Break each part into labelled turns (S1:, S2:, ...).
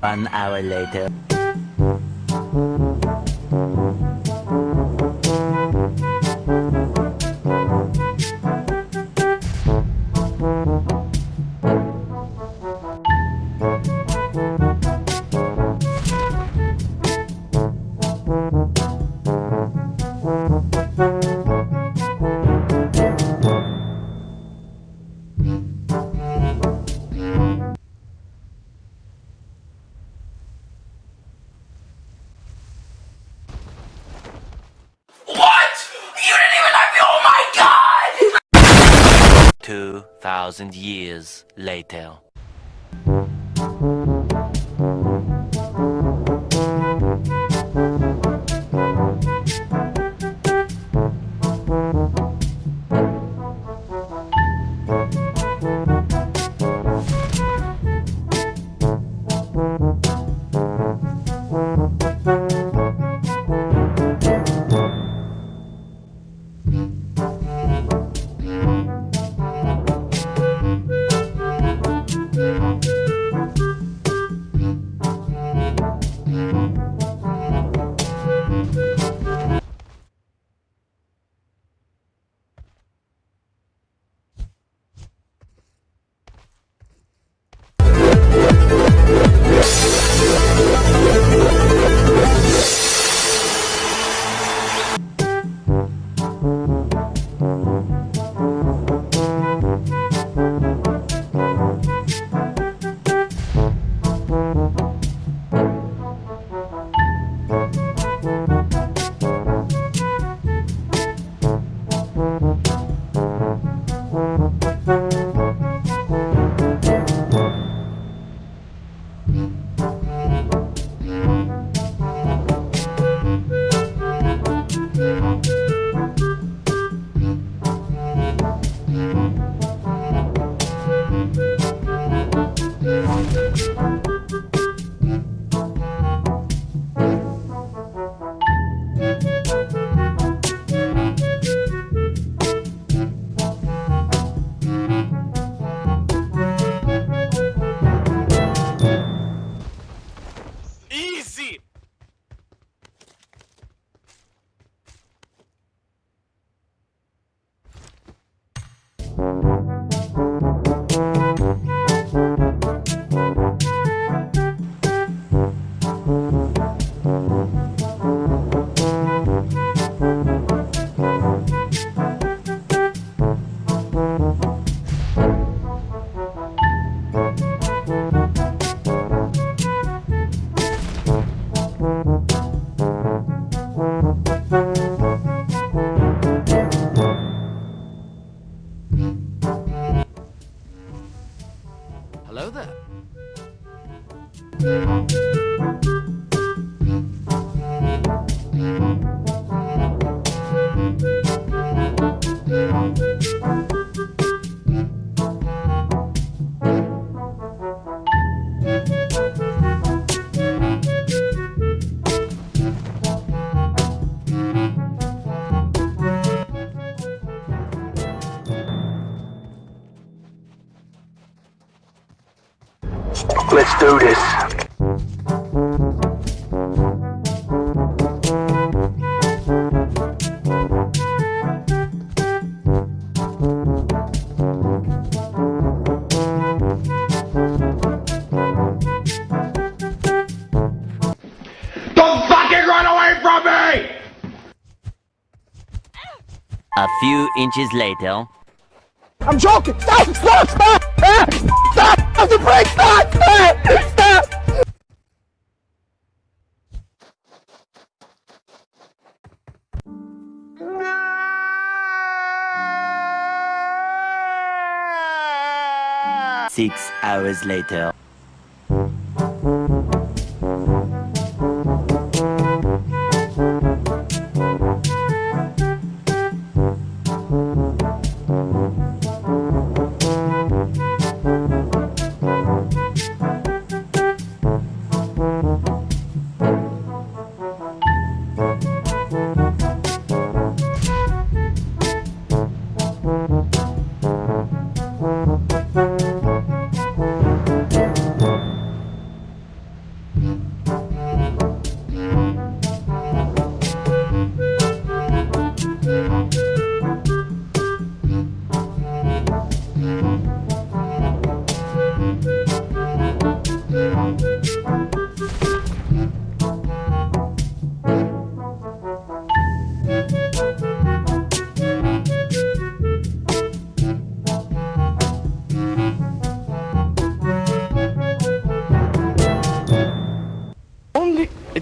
S1: One hour later. years later.
S2: Do this.
S3: Don't fucking run away from me!
S1: A few inches later.
S4: I'm joking! Stop! Stop! Stop! Stop the! Stop! Stop! Stop!
S1: Six hours later.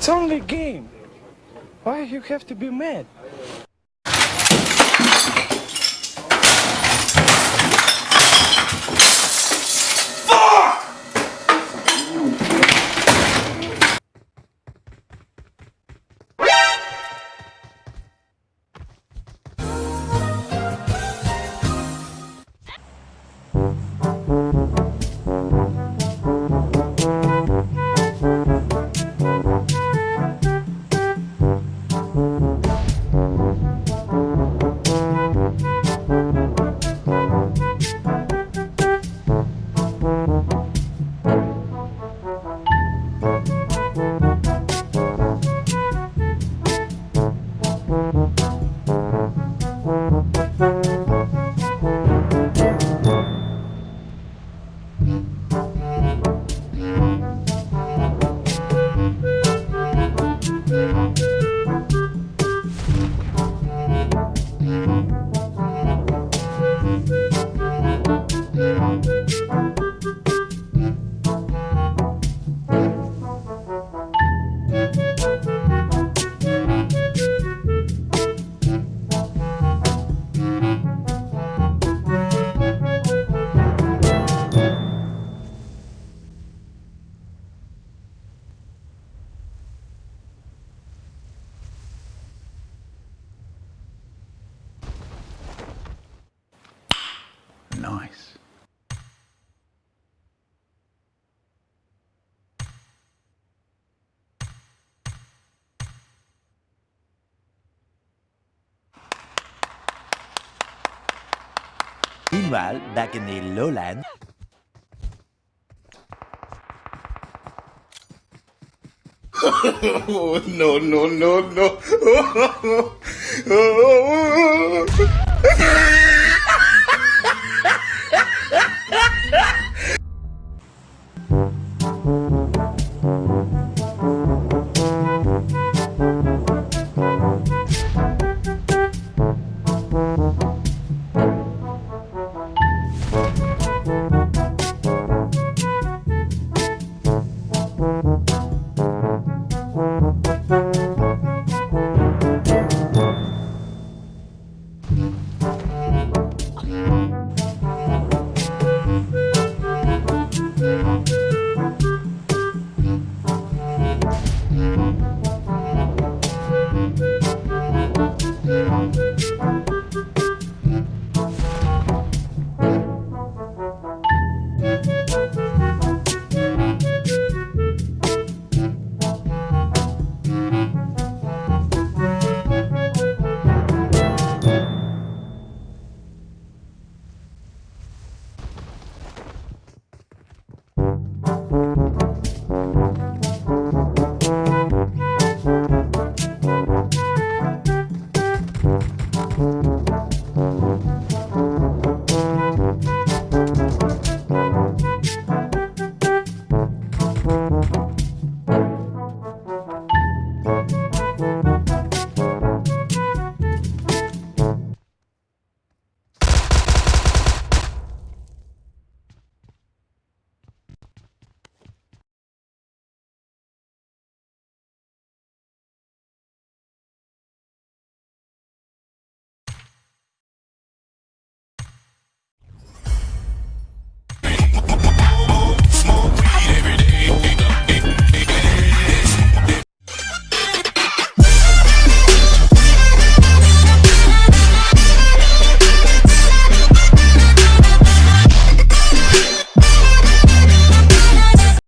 S4: It's only a game. Why you have to be mad?
S5: Nice.
S1: Meanwhile, back in the lowland.
S6: Oh, no, no, no, no.